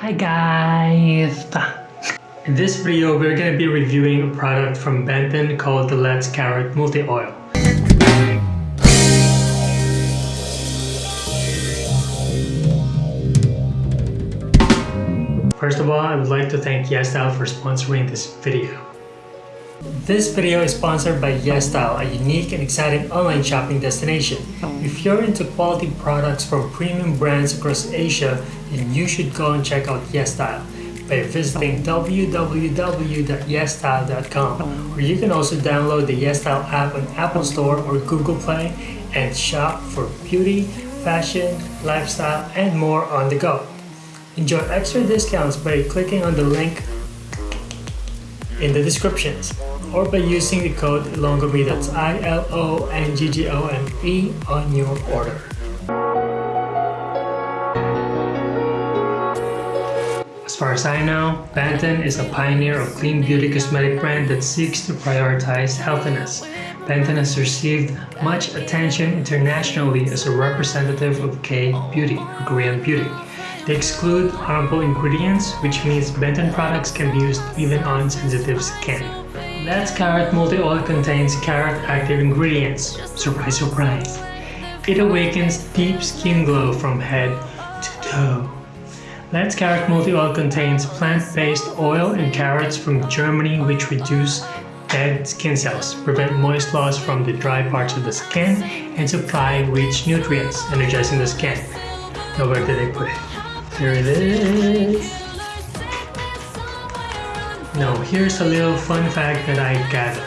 Hi guys! In this video, we're going to be reviewing a product from Benton called the Let's Carrot Multi Oil. First of all, I would like to thank YesStyle for sponsoring this video. This video is sponsored by YesStyle, a unique and exciting online shopping destination. If you're into quality products from premium brands across Asia, then you should go and check out YesStyle by visiting www.yesstyle.com or you can also download the YesStyle app on Apple Store or Google Play and shop for beauty, fashion, lifestyle, and more on the go. Enjoy extra discounts by clicking on the link in the descriptions or by using the code ILONGGOME that's I-L-O-N-G-G-O-M-E on your order. As far as I know, Benton is a pioneer of clean beauty cosmetic brand that seeks to prioritize healthiness. Benton has received much attention internationally as a representative of K-beauty or Korean beauty. They exclude harmful ingredients, which means Benton products can be used even on sensitive skin. Let's Carrot Multi-Oil contains carrot active ingredients. Surprise, surprise. It awakens deep skin glow from head to toe. Let's Carrot Multi-Oil contains plant-based oil and carrots from Germany which reduce dead skin cells, prevent moist loss from the dry parts of the skin, and supply rich nutrients, energizing the skin. Now where did I put it? Here it is. Now here's a little fun fact that I gathered.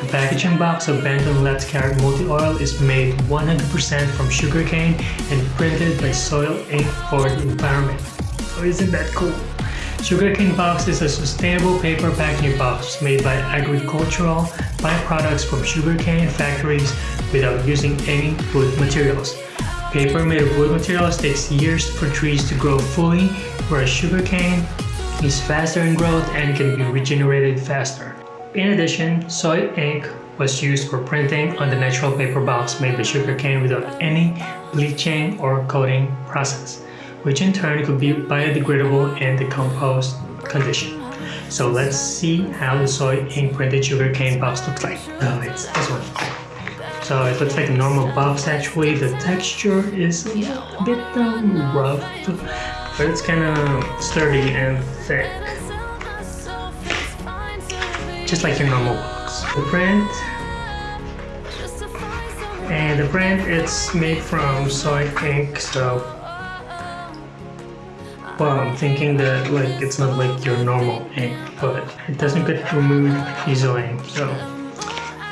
The packaging box of Benton Let's Carrot Multi-Oil is made 100% from sugarcane and printed by soy ink for the environment. Oh, isn't that cool? Sugarcane box is a sustainable paper packaging box made by agricultural byproducts from sugarcane factories without using any wood materials. Paper made of wood materials takes years for trees to grow fully, whereas sugarcane is faster in growth and can be regenerated faster. In addition, soy ink was used for printing on the natural paper box made by sugarcane without any bleaching or coating process, which in turn could be biodegradable in the compost condition. So let's see how the soy ink printed sugarcane box looks like. Oh, it's this one. So it looks like a normal box actually. The texture is a bit um, rough, but it's kind of sturdy and Just like your normal box. The print and the brand it's made from soy ink so well I'm thinking that like it's not like your normal ink but it doesn't get removed easily so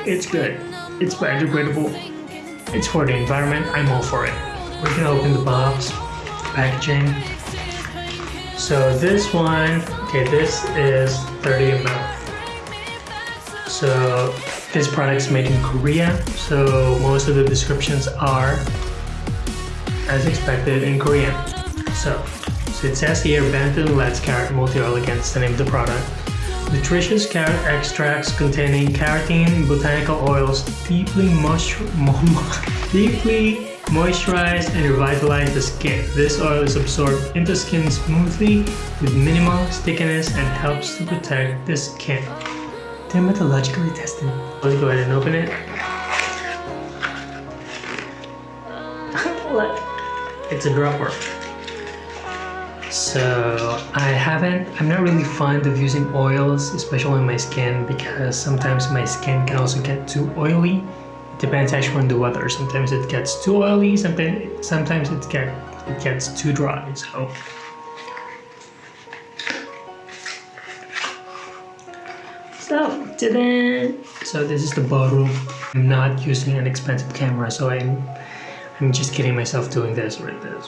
it's good it's biodegradable. It's for the environment. I'm all for it. We're gonna open the box, packaging. So this one, okay, this is 30 ml. So this product's made in Korea. So most of the descriptions are, as expected, in Korean. So, so it says here, Benton Let's Carrot Multi-Oil against the name of the product. Nutritious carrot extracts containing carotene botanical oils deeply, moisture, deeply moisturize and revitalize the skin. This oil is absorbed into the skin smoothly with minimal stickiness and helps to protect the skin. Dermatologically tested. Let's go ahead and open it. it's a dropper. So I haven't, I'm not really fond of using oils, especially on my skin because sometimes my skin can also get too oily. Depends actually on the weather. Sometimes it gets too oily, sometimes, sometimes it, get, it gets too dry. So So, ta-da! So this is the bottle. I'm not using an expensive camera, so I'm, I'm just kidding myself doing this right there.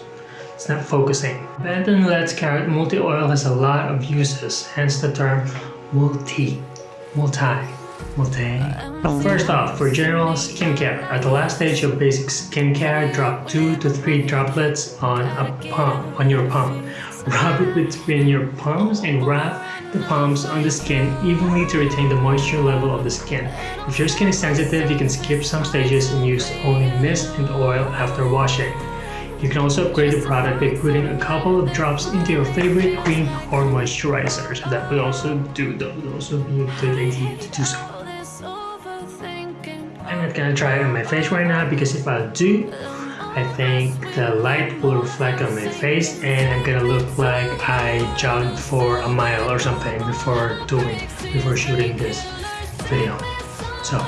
It's not focusing. Benton Let's Carrot Multi-Oil has a lot of uses, hence the term multi, multi, multi. First off, for general skincare, at the last stage of basic skincare, drop 2 to 3 droplets on a palm, on your palm. Rub it between your palms and wrap the palms on the skin evenly to retain the moisture level of the skin. If your skin is sensitive, you can skip some stages and use only mist and oil after washing. You can also upgrade the product by putting a couple of drops into your favorite cream or moisturizer. So that would also do that would also be a good idea to do so. Gonna try it on my face right now because if I do, I think the light will reflect on my face and I'm gonna look like I jogged for a mile or something before doing before shooting this video. So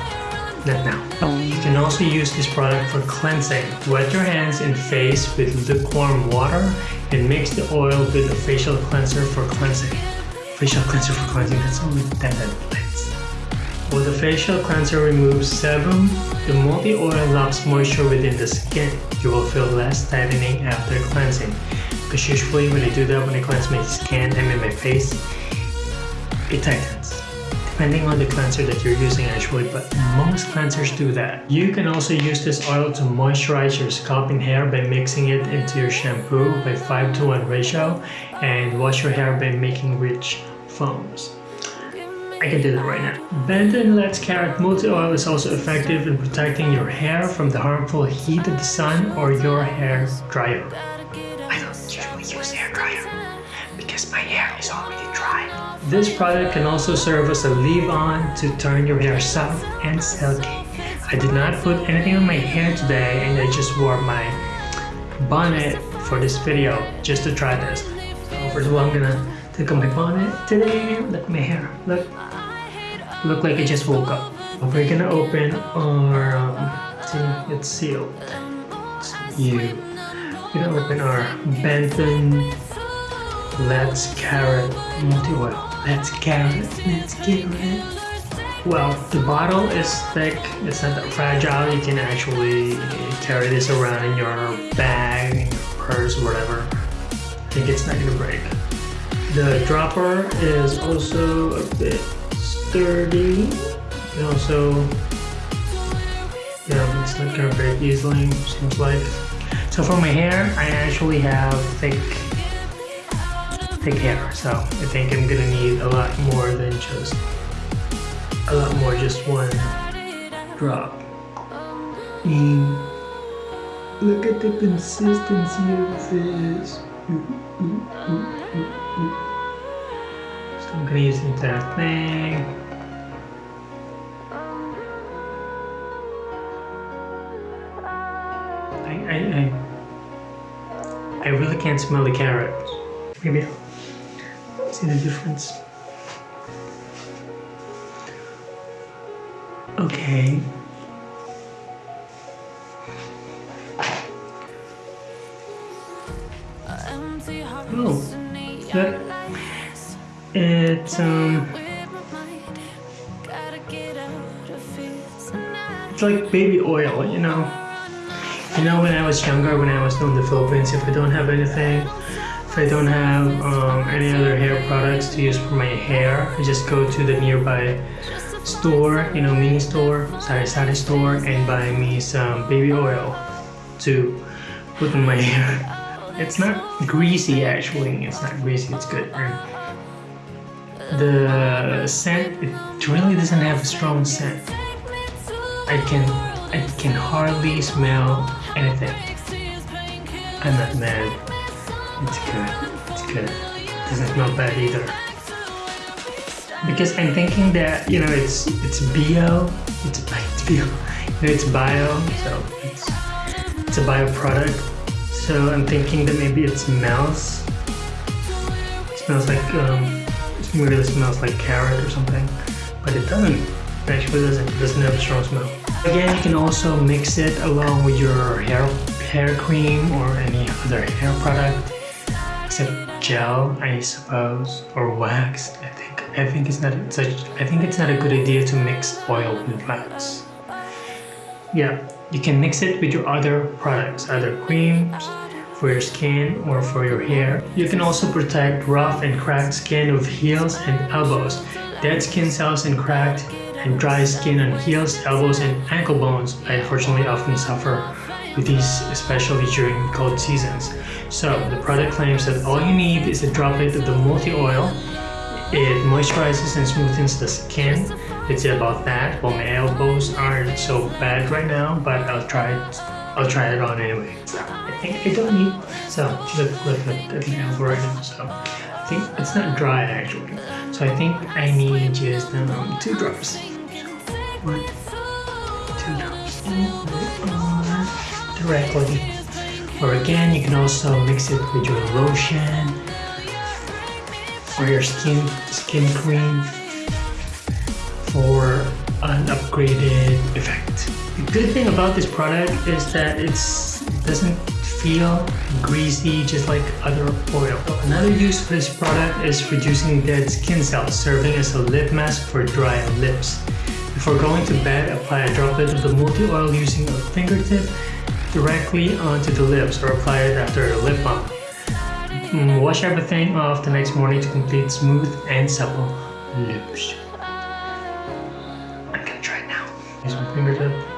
not now. You can also use this product for cleansing. Wet your hands and face with lukewarm water and mix the oil with a facial cleanser for cleansing. Facial cleanser for cleansing, that's only that place. While the facial cleanser removes sebum, the multi-oil locks moisture within the skin. You will feel less tightening after cleansing. Because usually when I do that, when I cleanse my skin, mean my face, it tightens depending on the cleanser that you're using actually, but most cleansers do that. You can also use this oil to moisturize your scalp and hair by mixing it into your shampoo by 5 to 1 ratio and wash your hair by making rich foams. I can do that right now. Benton Let's Carrot Multi-Oil is also effective in protecting your hair from the harmful heat of the sun or your hair dryer. I don't usually use hair dryer because my hair is already dry. this product can also serve as a leave-on to turn your hair soft and silky. I did not put anything on my hair today and I just wore my bonnet for this video just to try this. So first of all, I'm gonna take off my bonnet today. Look at my hair. Look, look like I just woke up. We're gonna open our, um, see, it's sealed. It's you. We're gonna open our Benton Let's Carrot Multi-Oil. Let's carry it. Let's it. Well, the bottle is thick. It's not that fragile. You can actually carry this around in your bag, purse, whatever. I think it's not gonna break. The dropper is also a bit sturdy. And also, yeah, it's not gonna break easily, seems like. So for my hair, I actually have thick thick hair, so I think I'm gonna need a lot more than just a lot more just one drop. And look at the consistency of this. So I'm gonna entire thing. I, I, I, I really can't smell the carrots. Maybe See the difference? Okay. It's um it's like baby oil, you know. You know when I was younger, when I was in the Philippines, if I don't have anything if I don't have um, any other hair products to use for my hair, I just go to the nearby store, you know, mini store, sari sari store, and buy me some baby oil to put on my hair. It's not greasy actually, it's not greasy, it's good. The scent, it really doesn't have a strong scent. I can, I can hardly smell anything. I'm not mad. It's good. It's good. It doesn't smell bad either. Because I'm thinking that you know it's it's bio, it's it's bio, it's bio, so it's it's a bio product. So I'm thinking that maybe it smells. It smells like um, it really smells like carrot or something, but it doesn't. It actually doesn't. It doesn't have a strong smell. Again, you can also mix it along with your hair hair cream or any other hair product except gel, I suppose, or wax. I think I think it's not such. I think it's not a good idea to mix oil with wax. Yeah, you can mix it with your other products, other creams for your skin or for your hair. You can also protect rough and cracked skin with heels and elbows. Dead skin cells and cracked and dry skin on heels, elbows, and ankle bones. I unfortunately often suffer with these, especially during cold seasons. So the product claims that all you need is a droplet of the multi-oil. It moisturizes and smoothens the skin. It's about that. Well, my elbows aren't so bad right now, but I'll try I'll try it on anyway. I think I don't need, so look, look, look at the algorithm. So I think it's not dry actually. So I think I need just um, two drops. One, two drops. Directly. Or again, you can also mix it with your lotion or your skin skin cream for an upgraded. The good thing about this product is that it doesn't feel greasy just like other oil. Another use for this product is reducing dead skin cells, serving as a lip mask for dry lips. Before going to bed, apply a droplet of the multi-oil using a fingertip directly onto the lips or apply it after a lip balm. Wash everything off the next morning to complete smooth and supple lips. I'm gonna try it now. Use my fingertip.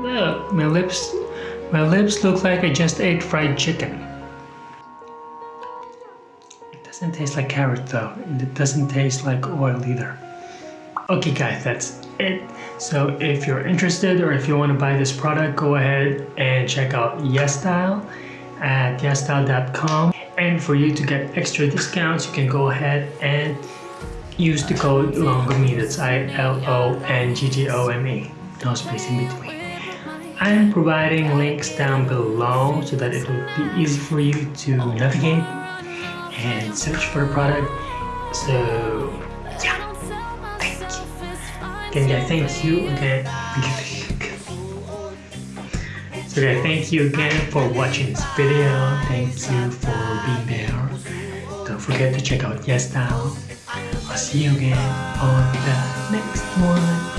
Look, my lips, my lips look like I just ate fried chicken. It doesn't taste like carrot though, and it doesn't taste like oil either. Okay guys, that's it. So if you're interested or if you want to buy this product, go ahead and check out YesStyle at yesstyle.com. And for you to get extra discounts, you can go ahead and use the code LONGOME, that's I-L-O-N-G-G-O-M-E, no space in between. I'm providing links down below so that it will be easy for you to navigate and search for the product. So yeah, thank you. Again, guys, thank you again. So thank you again for watching this video. Thank you for being there. Don't forget to check out YesStyle. I'll see you again on the next one.